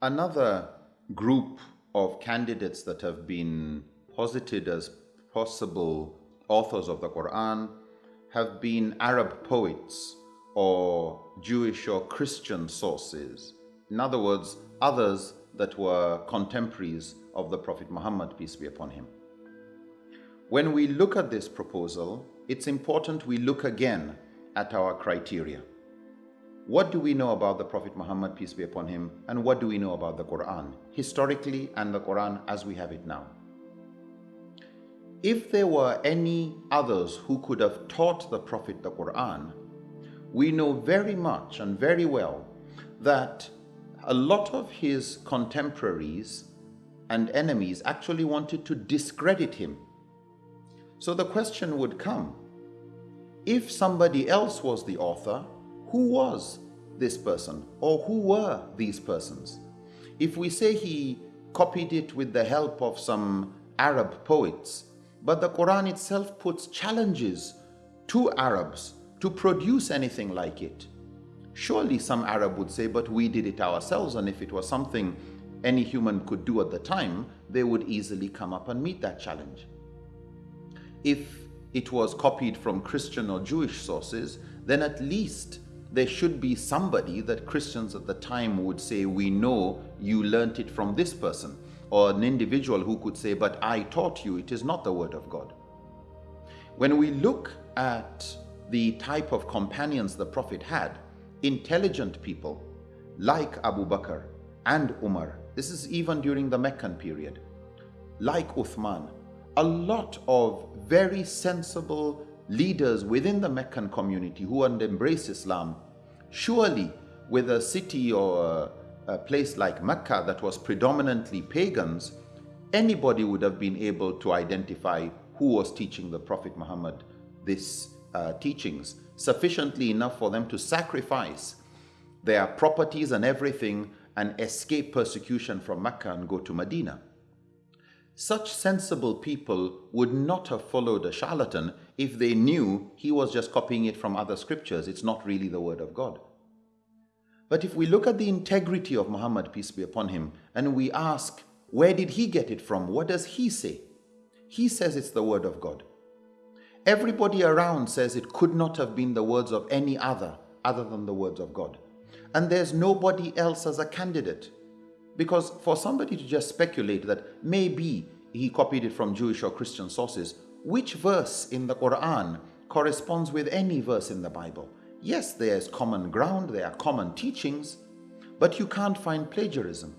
Another group of candidates that have been posited as possible authors of the Quran have been Arab poets or Jewish or Christian sources. In other words, others that were contemporaries of the Prophet Muhammad, peace be upon him. When we look at this proposal, it's important we look again at our criteria. What do we know about the Prophet Muhammad, peace be upon him, and what do we know about the Quran, historically and the Quran as we have it now? If there were any others who could have taught the Prophet the Quran, we know very much and very well that a lot of his contemporaries and enemies actually wanted to discredit him. So the question would come, if somebody else was the author, who was this person or who were these persons? If we say he copied it with the help of some Arab poets, but the Quran itself puts challenges to Arabs to produce anything like it. Surely some Arab would say, but we did it ourselves, and if it was something any human could do at the time, they would easily come up and meet that challenge. If it was copied from Christian or Jewish sources, then at least there should be somebody that Christians at the time would say, we know you learnt it from this person. Or an individual who could say, but I taught you, it is not the word of God. When we look at the type of companions the Prophet had, intelligent people like Abu Bakr and Umar, this is even during the Meccan period, like Uthman, a lot of very sensible leaders within the Meccan community who had embraced Islam, surely with a city or a, a place like Mecca that was predominantly pagans, anybody would have been able to identify who was teaching the Prophet Muhammad this uh, teachings, sufficiently enough for them to sacrifice their properties and everything and escape persecution from Mecca and go to Medina. Such sensible people would not have followed a charlatan if they knew he was just copying it from other scriptures. It's not really the word of God. But if we look at the integrity of Muhammad, peace be upon him, and we ask, where did he get it from? What does he say? He says it's the word of God. Everybody around says it could not have been the words of any other, other than the words of God. And there's nobody else as a candidate. Because for somebody to just speculate that maybe he copied it from Jewish or Christian sources, which verse in the Quran corresponds with any verse in the Bible? Yes, there's common ground, there are common teachings, but you can't find plagiarism.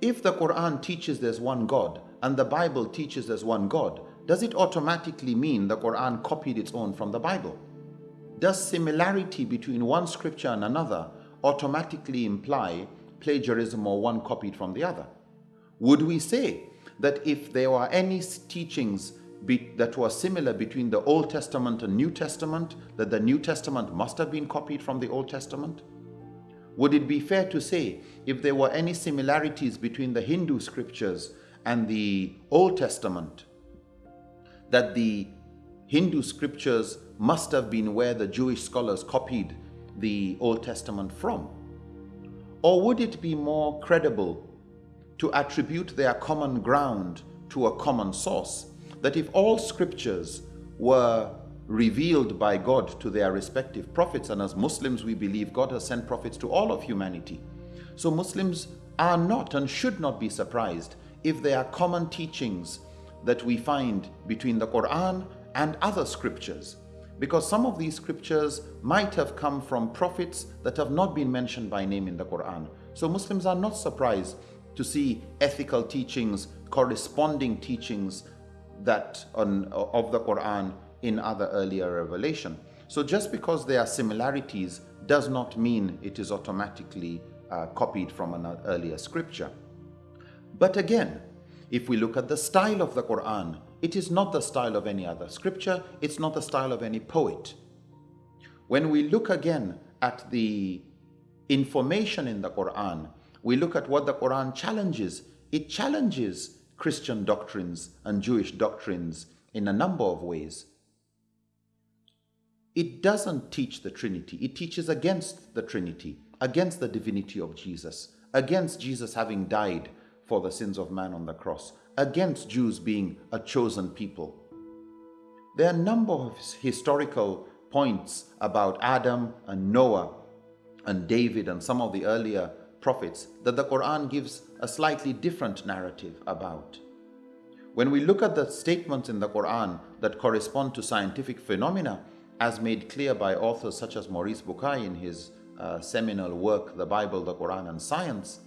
If the Quran teaches there's one God and the Bible teaches there's one God, does it automatically mean the Quran copied its own from the Bible? Does similarity between one scripture and another automatically imply plagiarism or one copied from the other? Would we say that if there were any teachings that was similar between the Old Testament and New Testament, that the New Testament must have been copied from the Old Testament? Would it be fair to say if there were any similarities between the Hindu scriptures and the Old Testament, that the Hindu scriptures must have been where the Jewish scholars copied the Old Testament from? Or would it be more credible to attribute their common ground to a common source? That if all scriptures were revealed by God to their respective prophets, and as Muslims we believe God has sent prophets to all of humanity. So Muslims are not and should not be surprised if there are common teachings that we find between the Quran and other scriptures because some of these scriptures might have come from prophets that have not been mentioned by name in the Quran. So Muslims are not surprised to see ethical teachings, corresponding teachings that on, of the Quran in other earlier revelation. So just because there are similarities does not mean it is automatically uh, copied from an earlier scripture. But again, if we look at the style of the Quran, it is not the style of any other scripture, it's not the style of any poet. When we look again at the information in the Quran, we look at what the Quran challenges. It challenges Christian doctrines and Jewish doctrines in a number of ways. It doesn't teach the Trinity. It teaches against the Trinity, against the divinity of Jesus, against Jesus having died for the sins of man on the cross, against Jews being a chosen people. There are a number of historical points about Adam and Noah and David and some of the earlier prophets that the Quran gives a slightly different narrative about. When we look at the statements in the Quran that correspond to scientific phenomena, as made clear by authors such as Maurice Bucaille in his uh, seminal work, The Bible, the Quran, and Science,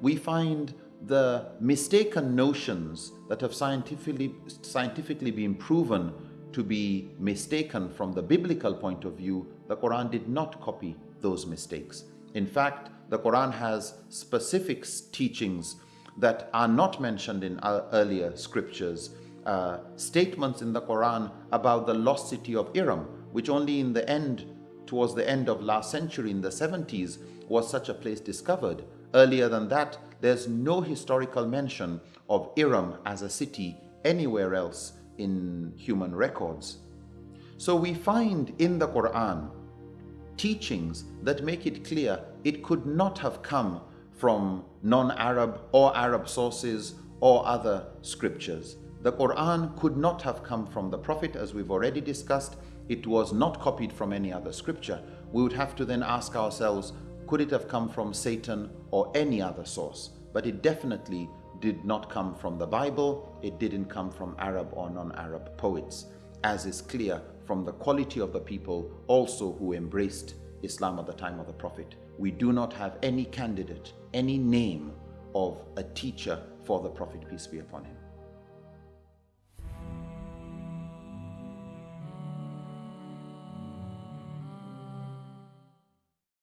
we find the mistaken notions that have scientifically, scientifically been proven to be mistaken from the biblical point of view, the Quran did not copy those mistakes. In fact, the Quran has specific teachings that are not mentioned in earlier scriptures, uh, statements in the Quran about the lost city of Iram, which only in the end, towards the end of last century, in the 70s, was such a place discovered. Earlier than that, there's no historical mention of Iram as a city anywhere else in human records. So we find in the Quran teachings that make it clear it could not have come from non-Arab or Arab sources or other scriptures. The Quran could not have come from the Prophet as we've already discussed it was not copied from any other scripture, we would have to then ask ourselves, could it have come from Satan or any other source? But it definitely did not come from the Bible, it didn't come from Arab or non-Arab poets, as is clear from the quality of the people also who embraced Islam at the time of the Prophet. We do not have any candidate, any name of a teacher for the Prophet, peace be upon him.